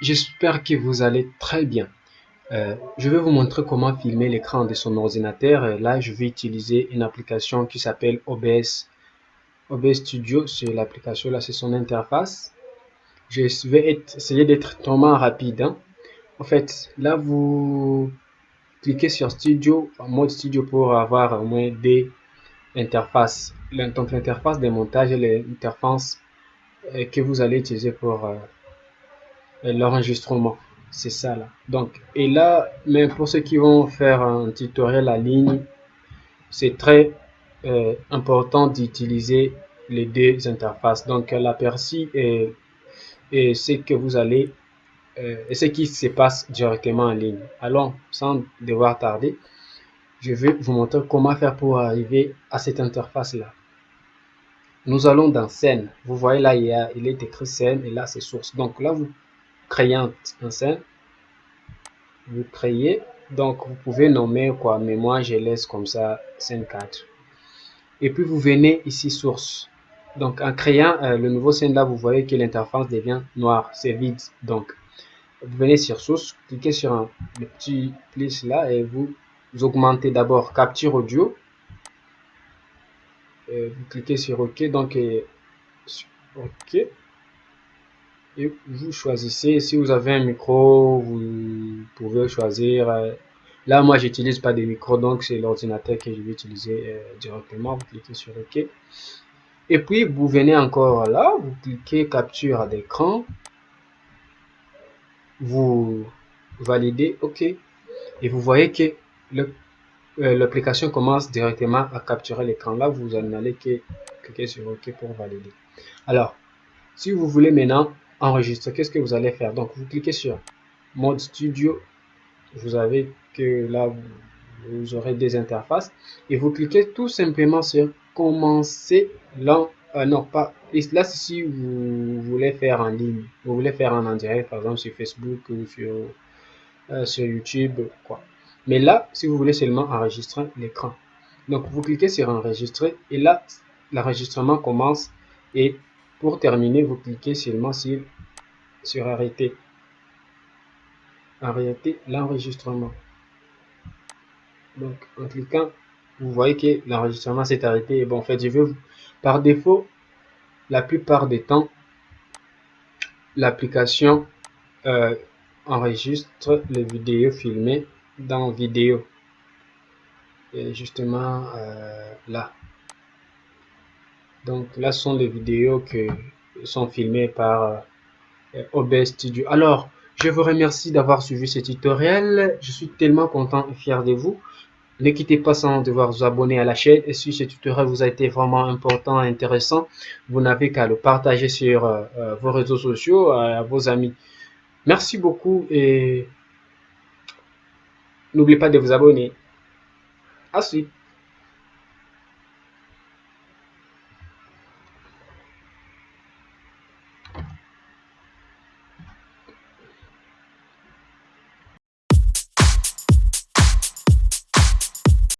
j'espère que vous allez très bien. Euh, je vais vous montrer comment filmer l'écran de son ordinateur. Là, je vais utiliser une application qui s'appelle OBS. OBS Studio, c'est l'application, là, c'est son interface. Je vais essayer d'être totalement rapide. Hein. En fait, là, vous cliquez sur Studio, mode Studio pour avoir au moins des interfaces. Donc, l'interface des montages et l'interface euh, que vous allez utiliser pour euh, l'enregistrement. C'est ça là. Donc, et là, même pour ceux qui vont faire un tutoriel en ligne, c'est très euh, important d'utiliser les deux interfaces. Donc, l'aperçu et, et ce que vous allez euh, et ce qui se passe directement en ligne. Alors, sans devoir tarder, je vais vous montrer comment faire pour arriver à cette interface là. Nous allons dans scène. Vous voyez là, il, y a, il est écrit scène et là c'est source. Donc là, vous un scène. Vous créez. Donc vous pouvez nommer quoi, mais moi je laisse comme ça scène 4. Et puis vous venez ici source. Donc en créant euh, le nouveau scène là, vous voyez que l'interface devient noire, c'est vide. Donc vous venez sur source, cliquez sur le petit plus là et vous, augmentez d'abord capture audio. Et vous cliquez sur OK, donc OK. Et vous choisissez, si vous avez un micro, vous pouvez choisir. Euh, là, moi, j'utilise pas de micro, donc c'est l'ordinateur que je vais utiliser euh, directement. Vous cliquez sur OK. Et puis, vous venez encore là, vous cliquez capture d'écran vous validez OK. Et vous voyez que euh, l'application commence directement à capturer l'écran. Là, vous n'allez que cliquer sur OK pour valider. Alors, si vous voulez maintenant enregistrer, qu'est-ce que vous allez faire? Donc, vous cliquez sur mode studio. Vous avez que là, vous aurez des interfaces. Et vous cliquez tout simplement sur commencer euh, non, pas. Là, si vous voulez faire en ligne, vous voulez faire en, direct, par exemple sur Facebook ou sur, euh, sur YouTube, quoi. Mais là, si vous voulez seulement enregistrer l'écran. Donc, vous cliquez sur enregistrer et là, l'enregistrement commence. Et pour terminer, vous cliquez seulement sur, sur arrêter. Arrêter l'enregistrement. Donc, en cliquant, vous voyez que l'enregistrement s'est arrêté. Et bon, en fait, je vais par défaut, la plupart des temps, l'application euh, enregistre les vidéos filmées dans vidéo. Et justement euh, là. Donc là sont les vidéos qui sont filmées par euh, OBS Studio. Alors, je vous remercie d'avoir suivi ce tutoriel. Je suis tellement content et fier de vous. Ne quittez pas sans devoir vous abonner à la chaîne et si ce tutoriel vous a été vraiment important et intéressant, vous n'avez qu'à le partager sur euh, euh, vos réseaux sociaux à vos amis. Merci beaucoup et n'oubliez pas de vous abonner. À suite.